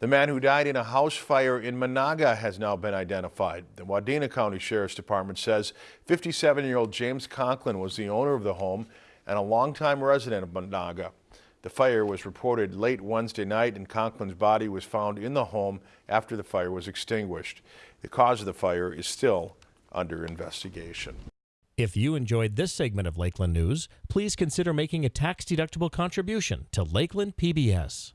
The man who died in a house fire in Menahga has now been identified. The Wadena County Sheriff's Department says 57-year-old James Conklin was the owner of the home and a longtime resident of Menahga. The fire was reported late Wednesday night and Conklin's body was found in the home after the fire was extinguished. The cause of the fire is still under investigation. If you enjoyed this segment of Lakeland News, please consider making a tax-deductible contribution to Lakeland PBS.